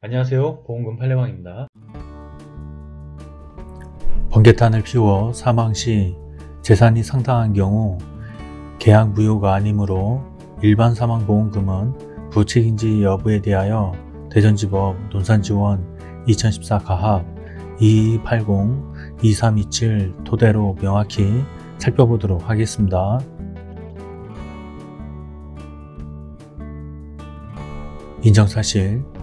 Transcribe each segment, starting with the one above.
안녕하세요 보험금 팔례방입니다 번개탄을 피워 사망 시 재산이 상당한 경우 계약 무효가 아니므로 일반 사망보험금은 부책인지 여부에 대하여 대전지법 논산지원 2014 가합 2280-2327 토대로 명확히 살펴보도록 하겠습니다. 인정사실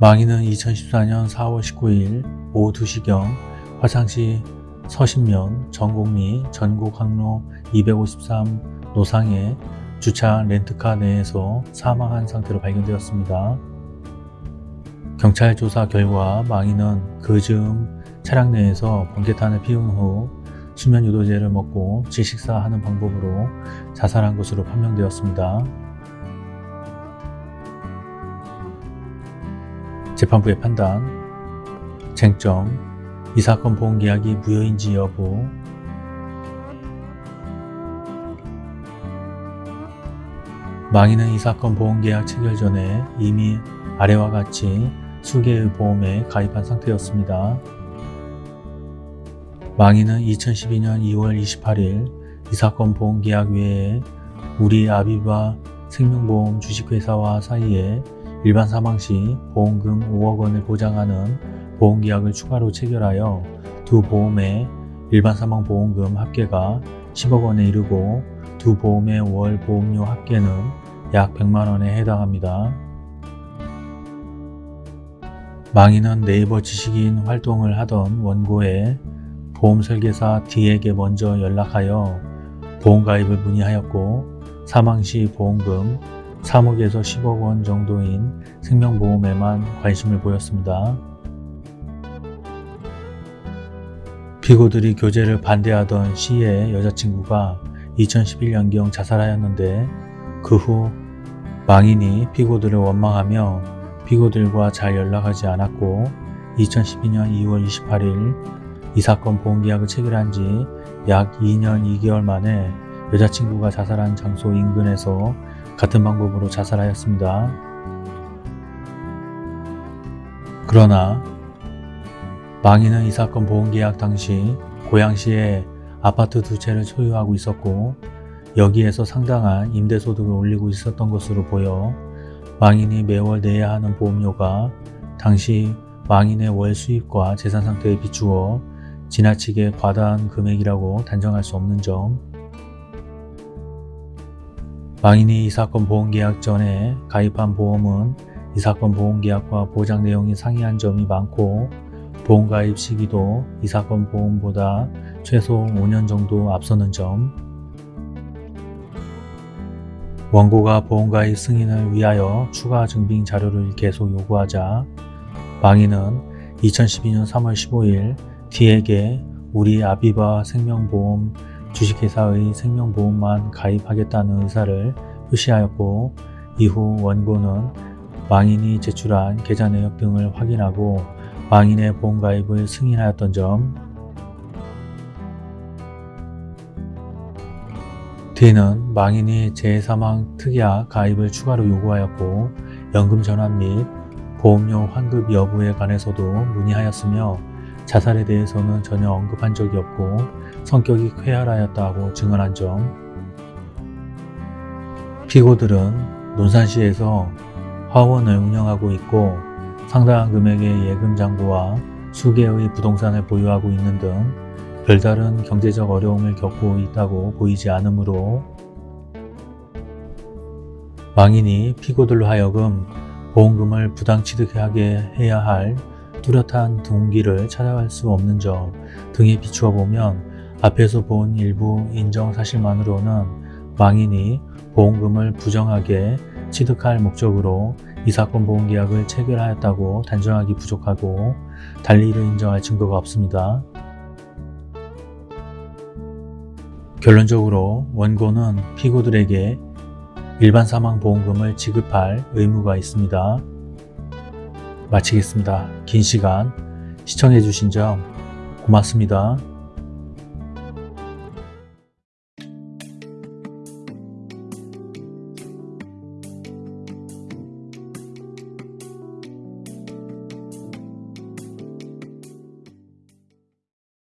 망인은 2014년 4월 19일 오후 2시경 화창시 서신면 전곡리 전곡항로 253 노상의 주차 렌트카 내에서 사망한 상태로 발견되었습니다. 경찰 조사 결과 망인은 그 즈음 차량 내에서 번개탄을 피운 후 수면 유도제를 먹고 질식사하는 방법으로 자살한 것으로 판명되었습니다. 재판부의 판단 쟁점 이 사건 보험계약이 무효인지 여부 망인은 이 사건 보험계약 체결 전에 이미 아래와 같이 수개의 보험에 가입한 상태였습니다. 망인은 2012년 2월 28일 이 사건 보험계약 외에 우리 아비바 생명보험 주식회사와 사이에 일반 사망 시 보험금 5억 원을 보장하는 보험계약을 추가로 체결하여 두 보험의 일반 사망 보험금 합계가 10억 원에 이르고 두 보험의 월 보험료 합계는 약 100만 원에 해당합니다. 망인은 네이버 지식인 활동을 하던 원고에 보험설계사 D에게 먼저 연락하여 보험가입을 문의하였고 사망시 보험금 3억에서 10억 원 정도인 생명보험에만 관심을 보였습니다. 피고들이 교제를 반대하던 시의 여자친구가 2011년경 자살하였는데 그 후 망인이 피고들을 원망하며 피고들과 잘 연락하지 않았고 2012년 2월 28일 이 사건 보험계약을 체결한 지 약 2년 2개월 만에 여자친구가 자살한 장소 인근에서 같은 방법으로 자살하였습니다. 그러나 망인은 이 사건 보험계약 당시 고양시에 아파트 두 채를 소유하고 있었고 여기에서 상당한 임대소득을 올리고 있었던 것으로 보여 망인이 매월 내야 하는 보험료가 당시 망인의 월 수입과 재산 상태에 비추어 지나치게 과다한 금액이라고 단정할 수 없는 점 망인이 이 사건 보험계약 전에 가입한 보험은 이 사건 보험계약과 보장 내용이 상이한 점이 많고 보험 가입 시기도 이 사건 보험보다 최소 5년 정도 앞서는 점. 원고가 보험 가입 승인을 위하여 추가 증빙 자료를 계속 요구하자 망인은 2012년 3월 15일 D에게 우리 아비바 생명보험 주식회사의 생명보험만 가입하겠다는 의사를 표시하였고 이후 원고는 망인이 제출한 계좌 내역 등을 확인하고 망인의 보험가입을 승인하였던 점. D는 망인이 재사망 특약 가입을 추가로 요구하였고 연금 전환 및 보험료 환급 여부에 관해서도 문의하였으며 자살에 대해서는 전혀 언급한 적이 없고 성격이 쾌활하였다고 증언한 점. 피고들은 논산시에서 화원을 운영하고 있고 상당한 금액의 예금 잔고와 수개의 부동산을 보유하고 있는 등 별다른 경제적 어려움을 겪고 있다고 보이지 않으므로 망인이 피고들로 하여금 보험금을 부당 취득하게 해야 할 뚜렷한 동기를 찾아갈 수 없는 점 등에 비추어 보면 앞에서 본 일부 인정 사실만으로는 망인이 보험금을 부정하게 취득할 목적으로 이 사건 보험계약을 체결하였다고 단정하기 부족하고 달리 이를 인정할 증거가 없습니다. 결론적으로 원고는 피고들에게 일반 사망보험금을 지급할 의무가 있습니다. 마치겠습니다. 긴 시간 시청해주신 점 고맙습니다.